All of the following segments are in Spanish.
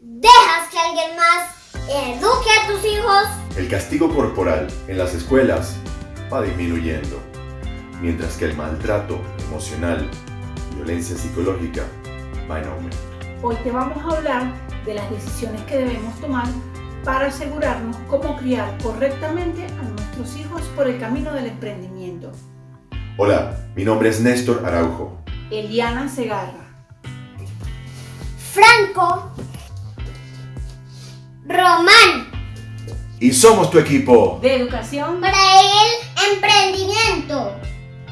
dejas que alguien más eduque a tus hijos, El castigo corporal en las escuelas va disminuyendo, mientras que el maltrato emocional y violencia psicológica va en aumento. Hoy te vamos a hablar de las decisiones que debemos tomar para asegurarnos cómo criar correctamente a nuestros hijos por el camino del emprendimiento. Hola, mi nombre es Néstor Araujo. Eliana Segarra. Franco, Román, Y somos tu equipo. De educación para el emprendimiento.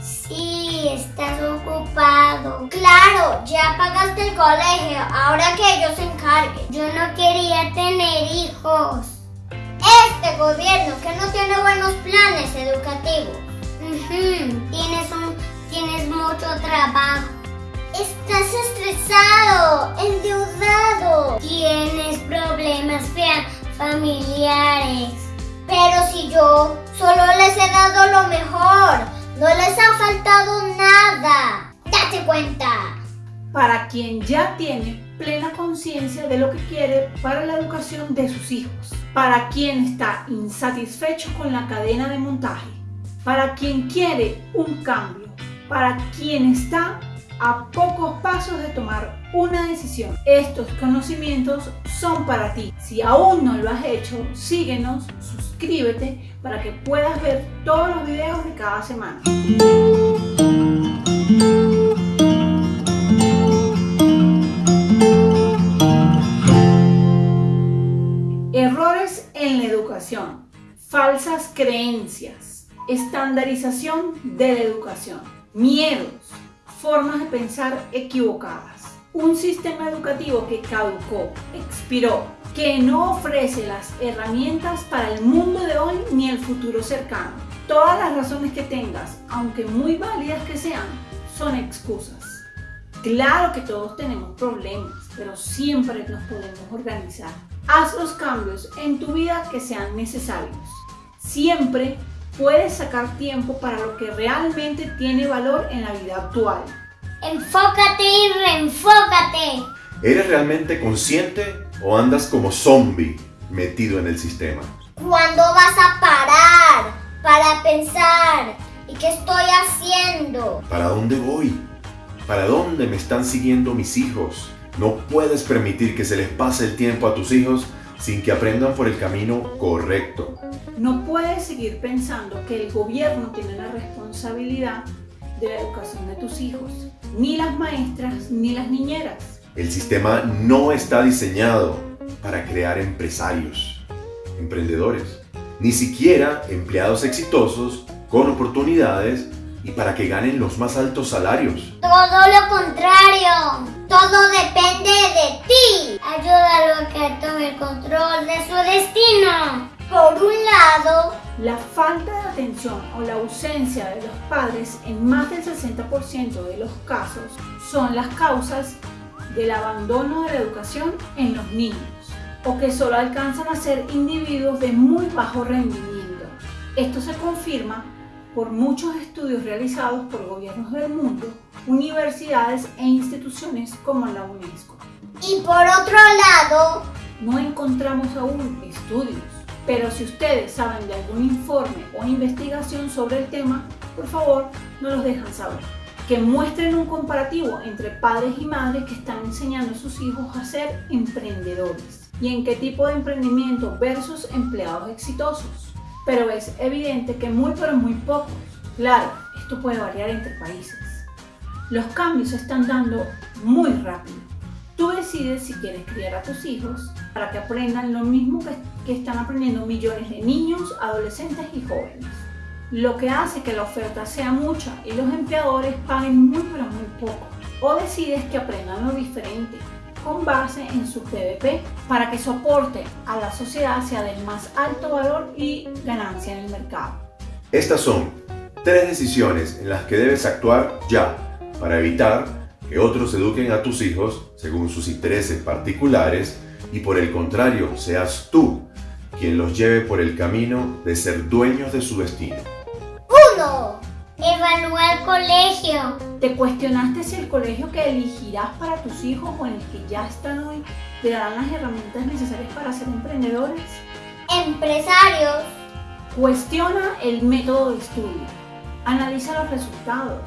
Sí, estás ocupado. Claro, ya pagaste el colegio, ahora que ellos se encarguen. Yo no quería tener hijos. Este gobierno que no tiene buenos planes educativos. Ujú, Tienes un, tienes mucho trabajo. Estás estresado, endeudado. Tienes problemas fea- familiares. Pero si yo solo les he dado lo mejor, no les ha faltado nada. Date cuenta. para quien ya tiene plena conciencia de lo que quiere para la educación de sus hijos, para quien está insatisfecho con la cadena de montaje, para quien quiere un cambio, para quien está a pocos de tomar una decisión. Estos conocimientos son para ti. Si aún no lo has hecho, síguenos, suscríbete para que puedas ver todos los videos de cada semana. Errores en la educación, falsas creencias, estandarización de la educación, miedos, formas de pensar equivocadas, un sistema educativo que caducó, expiró, que no ofrece las herramientas para el mundo de hoy ni el futuro cercano. Todas las razones que tengas, aunque muy válidas que sean, son excusas. Claro que todos tenemos problemas, pero siempre nos podemos organizar. Haz los cambios en tu vida que sean necesarios. Siempre puedes sacar tiempo para lo que realmente tiene valor en la vida actual. Enfócate y reenfócate. ¿Eres realmente consciente o andas como zombie metido en el sistema? ¿Cuándo vas a parar para pensar? ¿Y qué estoy haciendo? ¿Para dónde voy? ¿Para dónde me están siguiendo mis hijos? No puedes permitir que se les pase el tiempo a tus hijos sin que aprendan por el camino correcto. No puedes seguir pensando que el gobierno tiene la responsabilidad de la educación de tus hijos, ni las maestras ni las niñeras. El sistema no está diseñado para crear empresarios, emprendedores, ni siquiera empleados exitosos con oportunidades y para que ganen los más altos salarios. Todo lo contrario. Todo depende de ti. Ayúdalo a que tome el control de su destino. Por un lado, La falta de atención o la ausencia de los padres en más del 60% de los casos son las causas del abandono de la educación en los niños o que solo alcanzan a ser individuos de muy bajo rendimiento. Esto se confirma por muchos estudios realizados por gobiernos del mundo, universidades e instituciones como la UNESCO. y por otro lado, No encontramos aún estudios, pero si ustedes saben de algún informe o investigación sobre el tema, por favor, nos los dejan saber. Que muestren un comparativo entre padres y madres que están enseñando a sus hijos a ser emprendedores y en qué tipo de emprendimiento versus empleados exitosos. Pero es evidente que muy pero muy pocos. Claro, esto puede variar entre países. Los cambios se están dando muy rápido. Tú decides si quieres criar a tus hijos para que aprendan lo mismo que, que están aprendiendo millones de niños, adolescentes y jóvenes. Lo que hace que la oferta sea mucha y los empleadores paguen muy pero muy poco. O decides que aprendan lo diferente con base en su PVP para que su aporte a la sociedad sea del más alto valor y ganancia en el mercado. Estas son tres decisiones en las que debes actuar ya para evitar que otros eduquen a tus hijos según sus intereses particulares y por el contrario seas tú quien los lleve por el camino de ser dueños de su destino. 1. Evalúa el colegio. ¿Te cuestionaste si el colegio que elegirás para tus hijos o en el que ya están hoy te darán las herramientas necesarias para ser emprendedores? Empresarios. Cuestiona el método de estudio. Analiza los resultados.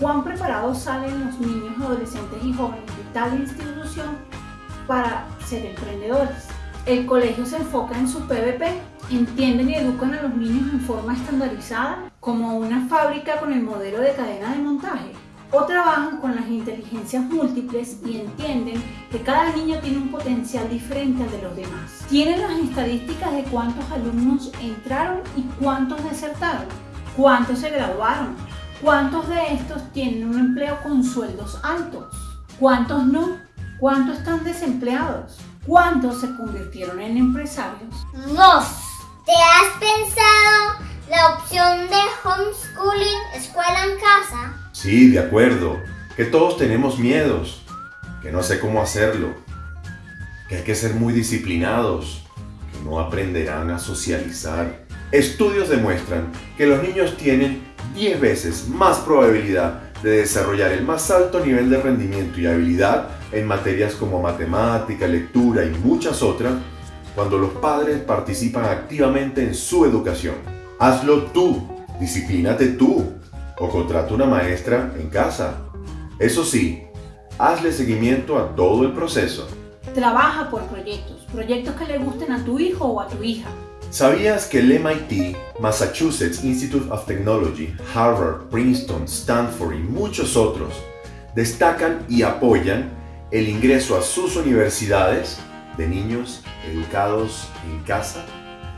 ¿Cuán preparados salen los niños, adolescentes y jóvenes de tal institución para ser emprendedores? El colegio se enfoca en su PVP, entienden y educan a los niños en forma estandarizada, como una fábrica con el modelo de cadena de montaje, o trabajan con las inteligencias múltiples y entienden que cada niño tiene un potencial diferente al de los demás. Tienen las estadísticas de cuántos alumnos entraron y cuántos desertaron, cuántos se graduaron, cuántos de estos tienen un empleo con sueldos altos, cuántos no, cuántos están desempleados, cuántos se convirtieron en empresarios. Dos. ¿Te has pensado la opción de homeschooling, escuela en casa? Sí, de acuerdo. Que todos tenemos miedos. Que no sé cómo hacerlo. Que hay que ser muy disciplinados. Que no aprenderán a socializar. Estudios demuestran que los niños tienen 10 veces más probabilidad de desarrollar el más alto nivel de rendimiento y habilidad en materias como matemática, lectura y muchas otras cuando los padres participan activamente en su educación. Hazlo tú, disciplínate tú o contrata una maestra en casa. Eso sí, hazle seguimiento a todo el proceso. Trabaja por proyectos, proyectos que le gusten a tu hijo o a tu hija. ¿Sabías que el MIT, Massachusetts Institute of Technology, Harvard, Princeton, Stanford y muchos otros destacan y apoyan el ingreso a sus universidades de niños educados en casa?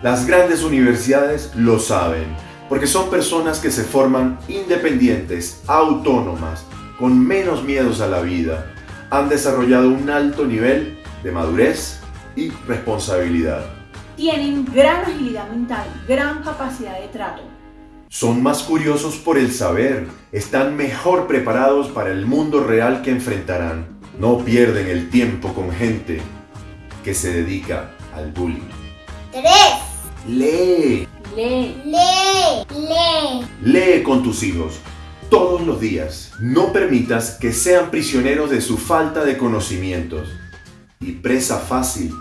Las grandes universidades lo saben, porque son personas que se forman independientes, autónomas, con menos miedos a la vida, han desarrollado un alto nivel de madurez y responsabilidad. Tienen gran agilidad mental, gran capacidad de trato. Son más curiosos por el saber, están mejor preparados para el mundo real que enfrentarán. No pierden el tiempo con gente que se dedica al bullying. Tres. Lee, Lee. Lee. Lee. lee con tus hijos todos los días. No permitas que sean prisioneros de su falta de conocimientos y presa fácil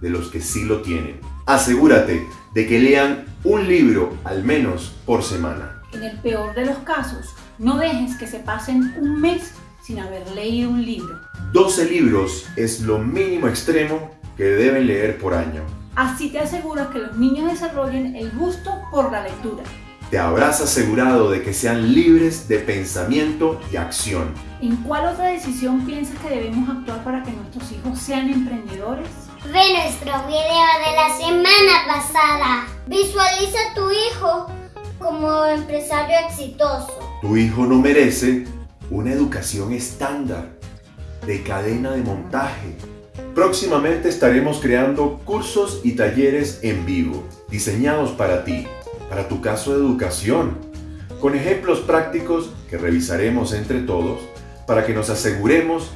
de los que sí lo tienen. Asegúrate de que lean un libro al menos por semana. En el peor de los casos, no dejes que se pasen un mes sin haber leído un libro. 12 libros es lo mínimo extremo que deben leer por año. Así te aseguras que los niños desarrollen el gusto por la lectura. Te habrás asegurado de que sean libres de pensamiento y acción. ¿En cuál otra decisión piensas que debemos actuar para que nuestros hijos sean emprendedores? Ve nuestro video de la semana pasada. Visualiza a tu hijo como empresario exitoso. Tu hijo no merece una educación estándar de cadena de montaje. Próximamente estaremos creando cursos y talleres en vivo, diseñados para ti, para tu caso de educación, con ejemplos prácticos que revisaremos entre todos para que nos aseguremos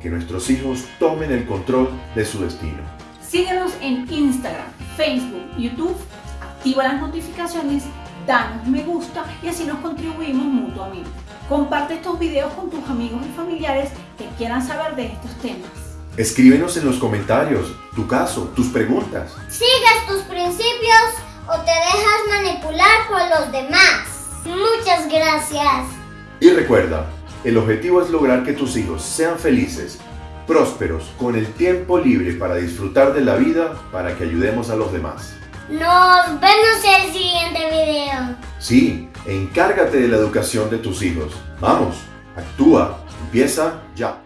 que nuestros hijos tomen el control de su destino. Síguenos en Instagram, Facebook, YouTube, activa las notificaciones, danos me gusta y así nos contribuimos mutuamente. Comparte estos videos con tus amigos y familiares que quieran saber de estos temas. Escríbenos en los comentarios tu caso, tus preguntas. Sigues tus principios o te dejas manipular por los demás. Muchas gracias. Y recuerda, el objetivo es lograr que tus hijos sean felices, prósperos, con el tiempo libre para disfrutar de la vida, para que ayudemos a los demás. Nos vemos en el siguiente video. Sí, encárgate de la educación de tus hijos. Vamos, actúa, empieza ya.